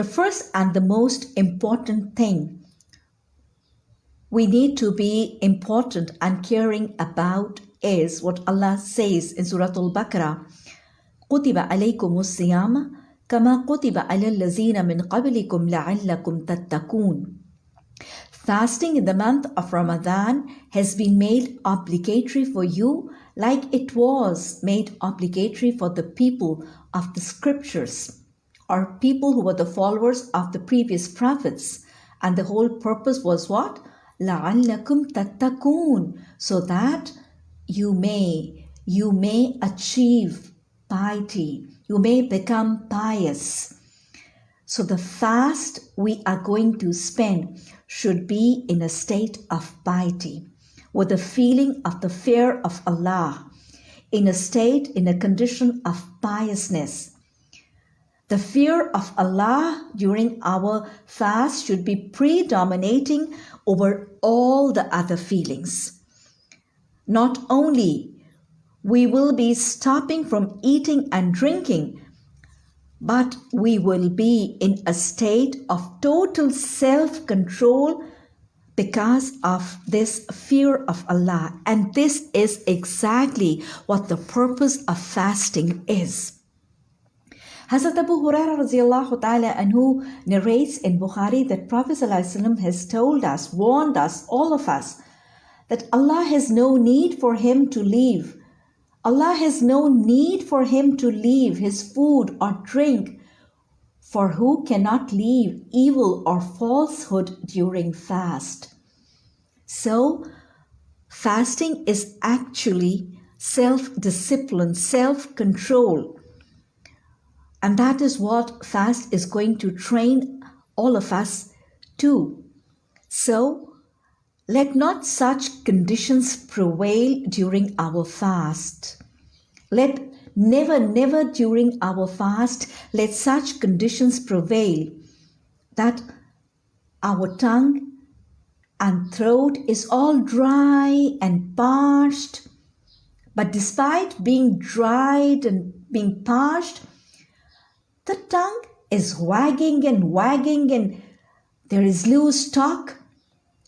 The first and the most important thing we need to be important and caring about is what Allah says in Surah Al-Baqarah كتب عليكم الصيام كما كتب على الذين من قبلكم لعلكم تتقون Fasting in the month of Ramadan has been made obligatory for you like it was made obligatory for the people of the scriptures or people who were the followers of the previous prophets. And the whole purpose was what? لَعَلَّكُمْ تَتَّقُونَ So that you may, you may achieve piety. You may become pious. So the fast we are going to spend should be in a state of piety, with a feeling of the fear of Allah, in a state, in a condition of piousness. The fear of Allah during our fast should be predominating over all the other feelings. Not only we will be stopping from eating and drinking, but we will be in a state of total self control because of this fear of Allah. And this is exactly what the purpose of fasting is. Hazrat Abu Hurairah anhu narrates in Bukhari that Prophet has told us, warned us, all of us, that Allah has no need for him to leave Allah has no need for him to leave his food or drink, for who cannot leave evil or falsehood during fast? So, fasting is actually self discipline, self control. And that is what fast is going to train all of us to. So, let not such conditions prevail during our fast. Let never, never during our fast let such conditions prevail that our tongue and throat is all dry and parched. But despite being dried and being parched, the tongue is wagging and wagging and there is loose talk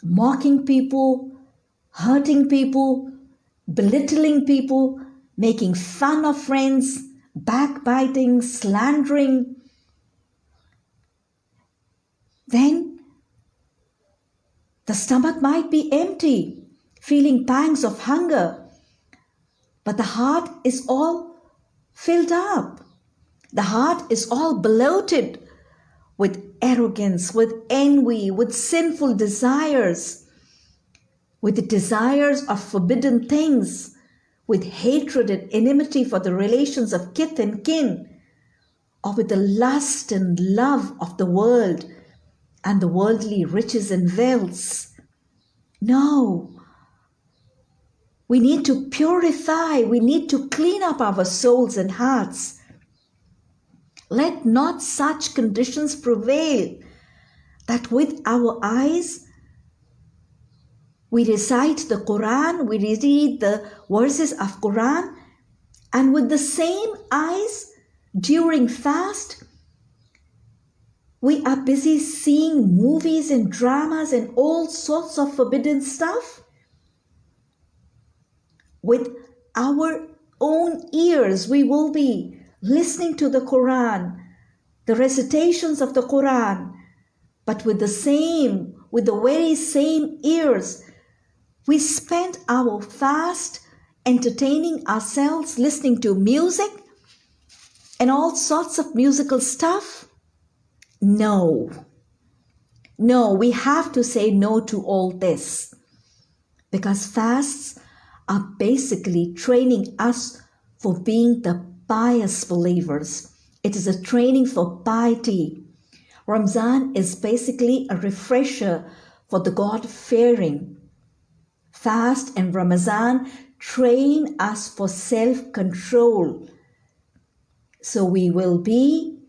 mocking people, hurting people, belittling people, making fun of friends, backbiting, slandering, then the stomach might be empty, feeling pangs of hunger, but the heart is all filled up. The heart is all bloated with arrogance, with envy, with sinful desires, with the desires of forbidden things, with hatred and enmity for the relations of kith and kin, or with the lust and love of the world and the worldly riches and wealths. No. We need to purify, we need to clean up our souls and hearts let not such conditions prevail that with our eyes we recite the Quran, we read the verses of Quran, and with the same eyes during fast, we are busy seeing movies and dramas and all sorts of forbidden stuff. With our own ears, we will be listening to the Quran, the recitations of the Quran, but with the same, with the very same ears, we spend our fast entertaining ourselves, listening to music and all sorts of musical stuff? No. No, we have to say no to all this because fasts are basically training us for being the pious believers. It is a training for piety. Ramzan is basically a refresher for the God fearing. Fast and Ramazan train us for self control. So we will be,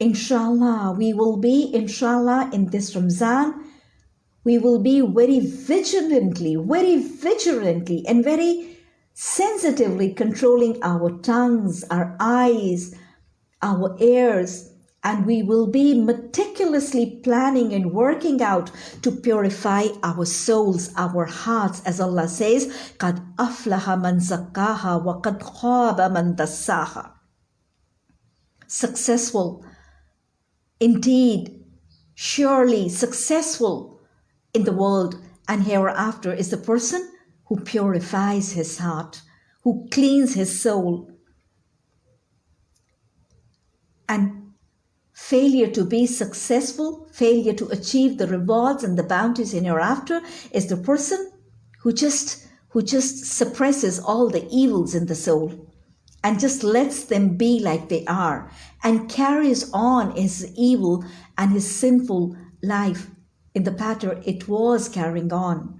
inshallah, we will be, inshallah, in this Ramzan, we will be very vigilantly, very vigilantly, and very sensitively controlling our tongues, our eyes, our ears, and we will be meticulously planning and working out to purify our souls, our hearts, as Allah says, "Qad aflaha man wa qad man. Successful, indeed, surely successful in the world and hereafter is the person who purifies his heart, who cleans his soul. And failure to be successful, failure to achieve the rewards and the bounties in hereafter is the person who just who just suppresses all the evils in the soul and just lets them be like they are and carries on his evil and his sinful life in the pattern it was carrying on.